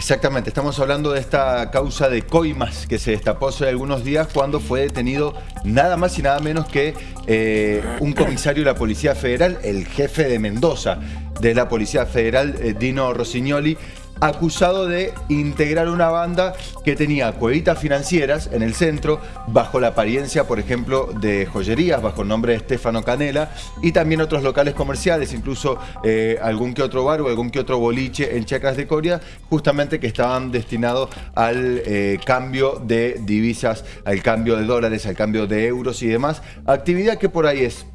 Exactamente, estamos hablando de esta causa de coimas que se destapó hace algunos días cuando fue detenido nada más y nada menos que eh, un comisario de la Policía Federal, el jefe de Mendoza de la Policía Federal, eh, Dino Rossignoli, acusado de integrar una banda que tenía cuevitas financieras en el centro, bajo la apariencia, por ejemplo, de joyerías, bajo el nombre de Stefano Canela, y también otros locales comerciales, incluso eh, algún que otro bar o algún que otro boliche en Chacras de Coria, justamente que estaban destinados al eh, cambio de divisas, al cambio de dólares, al cambio de euros y demás. Actividad que por ahí es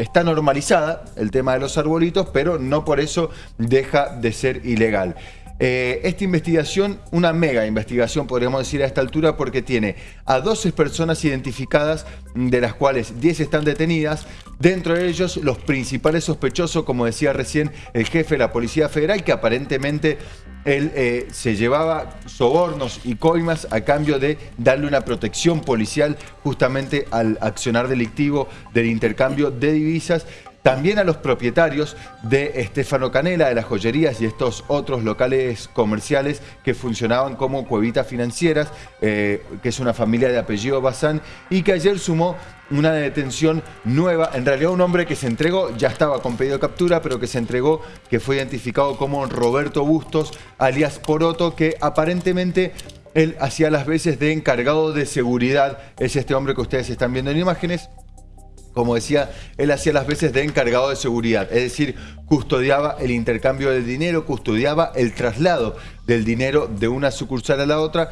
está normalizada el tema de los arbolitos, pero no por eso deja de ser ilegal. Eh, esta investigación, una mega investigación podríamos decir a esta altura porque tiene a 12 personas identificadas de las cuales 10 están detenidas, dentro de ellos los principales sospechosos, como decía recién el jefe de la Policía Federal, que aparentemente él eh, se llevaba sobornos y coimas a cambio de darle una protección policial justamente al accionar delictivo del intercambio de divisas también a los propietarios de Estefano Canela, de las joyerías y estos otros locales comerciales que funcionaban como cuevitas financieras, eh, que es una familia de apellido Bazán, y que ayer sumó una detención nueva, en realidad un hombre que se entregó, ya estaba con pedido de captura, pero que se entregó, que fue identificado como Roberto Bustos, alias Poroto, que aparentemente él hacía las veces de encargado de seguridad, es este hombre que ustedes están viendo en imágenes, como decía, él hacía las veces de encargado de seguridad, es decir, custodiaba el intercambio del dinero, custodiaba el traslado del dinero de una sucursal a la otra,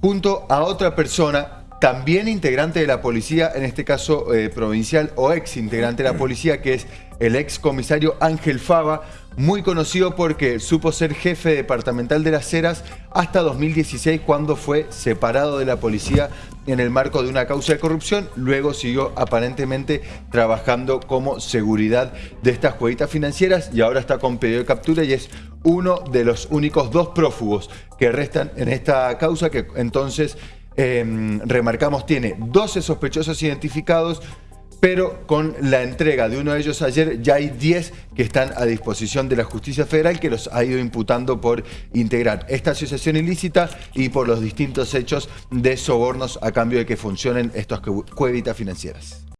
junto a otra persona también integrante de la policía, en este caso eh, provincial o ex integrante de la policía, que es el ex comisario Ángel Fava, muy conocido porque supo ser jefe departamental de las Heras hasta 2016 cuando fue separado de la policía en el marco de una causa de corrupción. Luego siguió aparentemente trabajando como seguridad de estas jueguitas financieras y ahora está con pedido de captura y es uno de los únicos dos prófugos que restan en esta causa que entonces Em, remarcamos, tiene 12 sospechosos identificados, pero con la entrega de uno de ellos ayer ya hay 10 que están a disposición de la justicia federal que los ha ido imputando por integrar esta asociación ilícita y por los distintos hechos de sobornos a cambio de que funcionen estas cuevitas financieras.